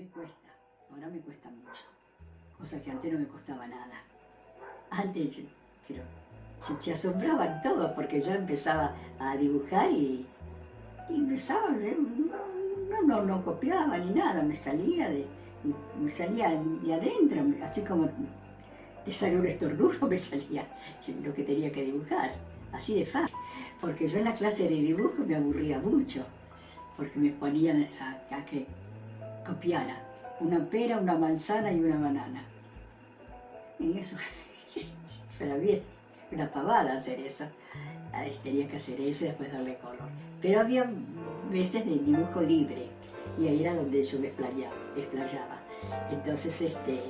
me cuesta, ahora me cuesta mucho, cosa que antes no me costaba nada. Antes, pero se, asombraban todos porque yo empezaba a dibujar y, y empezaba, eh, no, no, no copiaba ni nada, me salía de, me salía de adentro, así como te salió un estornudo, me salía lo que tenía que dibujar, así de fácil. Porque yo en la clase de dibujo me aburría mucho, porque me ponían a, que copiara una pera, una manzana y una banana. Y eso, era bien, una pavada hacer eso. Tenía que hacer eso y después darle color. Pero había veces de dibujo libre, y ahí era donde yo me explayaba. Entonces este,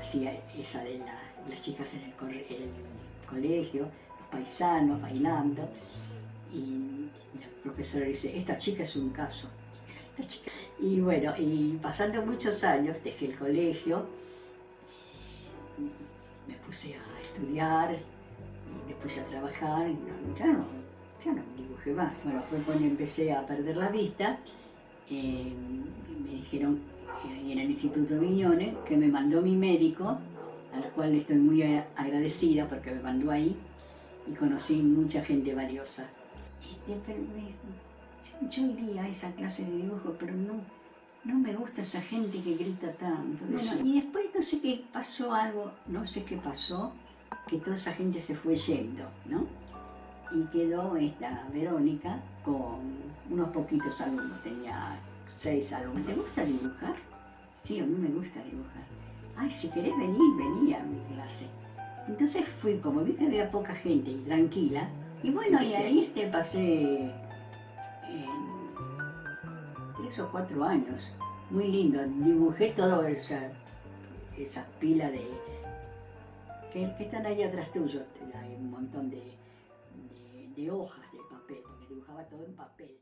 hacía esa de las chicas en el, colegio, los paisanos bailando, y, el profesor dice, esta chica es un caso. Y bueno, y pasando muchos años, dejé el colegio, me puse a estudiar, y me puse a trabajar, ya, no, ya no dibujé más. Bueno, fue cuando empecé a perder la vista, eh, me dijeron eh, en el Instituto Viñones que me mandó mi médico, al cual estoy muy agradecida porque me mandó ahí y conocí mucha gente valiosa. Este, pero, yo, iría a esa clase de dibujo, pero no, no me gusta esa gente que grita tanto. y después no sé qué pasó algo, no sé qué pasó, que toda esa gente se fue yendo, ¿no? Y quedó esta Verónica con unos poquitos alumnos, tenía seis alumnos. ¿Te gusta dibujar? Sí, a mí me gusta dibujar. Ay, si querés venir, venía a mi clase. Entonces fui, como vi que había poca gente y tranquila, y bueno, y ahí este pasé tres o cuatro años. Muy lindo, dibujé toda esa, esa pila de... Que, están ahí atrás tuyo, hay un montón de, de, de hojas de papel, porque dibujaba todo en papel.